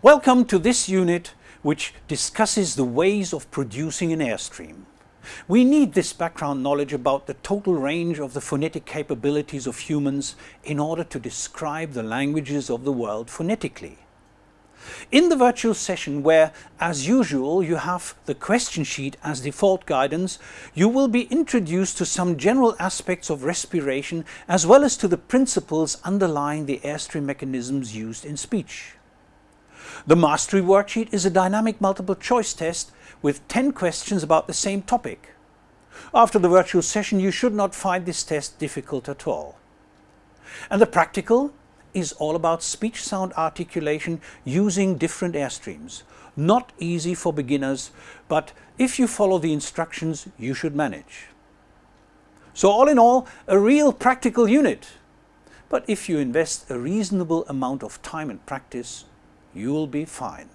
Welcome to this unit which discusses the ways of producing an airstream. We need this background knowledge about the total range of the phonetic capabilities of humans in order to describe the languages of the world phonetically. In the virtual session where, as usual, you have the question sheet as default guidance, you will be introduced to some general aspects of respiration as well as to the principles underlying the airstream mechanisms used in speech. The mastery worksheet is a dynamic multiple choice test with 10 questions about the same topic. After the virtual session you should not find this test difficult at all. And the practical is all about speech sound articulation using different airstreams. Not easy for beginners, but if you follow the instructions you should manage. So all in all, a real practical unit. But if you invest a reasonable amount of time and practice, you will be fine.